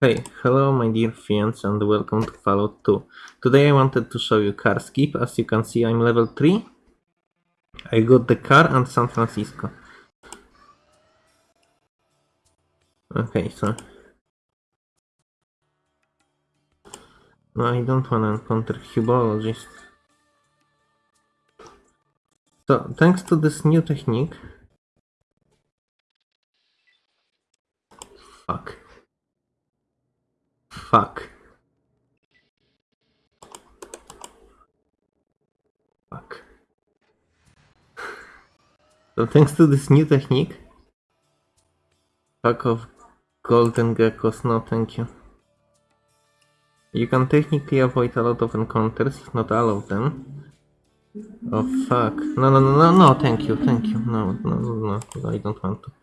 Hey, hello my dear friends and welcome to Fallout 2. Today I wanted to show you car skip. As you can see I'm level 3. I got the car and San Francisco. Okay, so... No, I don't wanna encounter Hubologist. So, thanks to this new technique... Fuck. Fuck. Fuck. So thanks to this new technique, pack of golden geckos, no thank you. You can technically avoid a lot of encounters, not all of them. Oh fuck. No, no, no, no, no, thank you, thank you. No, no, no, no, I don't want to.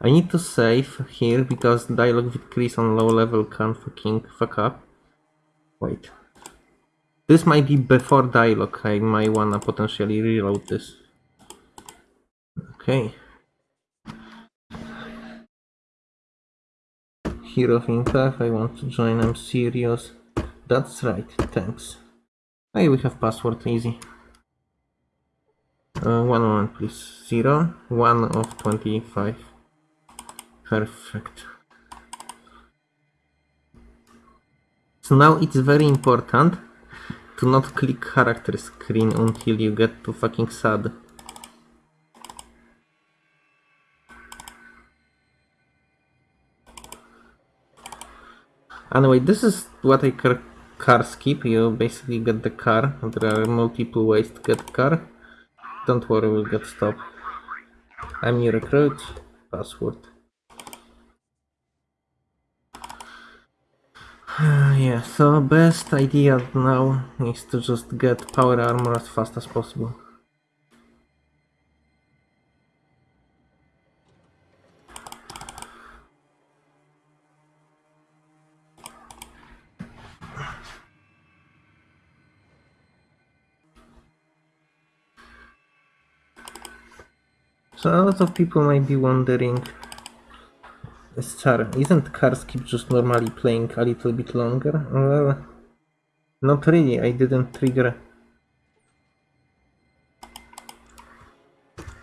I need to save here because dialogue with Chris on low level can fucking fuck up. Wait. This might be before dialogue, I might wanna potentially reload this. Okay. Hero of Impact, I want to join, I'm serious. That's right, thanks. Hey, we have password, easy. Uh, one moment please. Zero, one of 25. Perfect. So now it's very important to not click character screen until you get to fucking sad. Anyway, this is what I car, car skip. You basically get the car. There are multiple ways to get car. Don't worry, we'll get stopped. I'm new recruit. Password. Ah, yeah, so best idea now is to just get power armor as fast as possible. So a lot of people might be wondering Star, isn't car skip just normally playing a little bit longer? Well, not really, I didn't trigger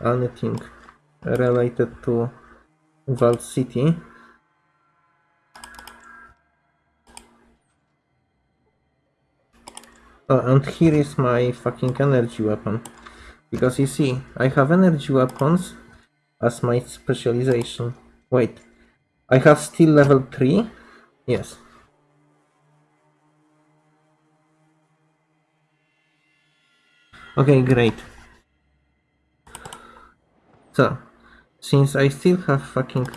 anything related to Vault City. Oh, and here is my fucking energy weapon. Because you see, I have energy weapons as my specialization. Wait, I have still level 3? Yes. Okay, great. So, since I still have fucking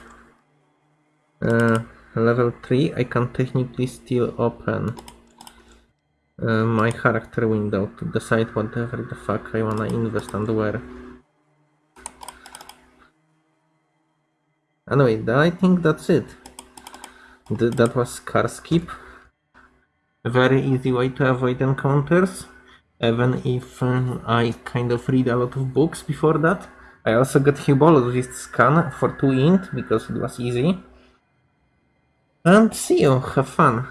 uh, level 3, I can technically still open uh, my character window to decide whatever the fuck I wanna invest and where. Anyway, I think that's it. Th that was car skip. A very easy way to avoid encounters, even if um, I kind of read a lot of books before that. I also got Hubologist scan for 2 int because it was easy. And see you, have fun.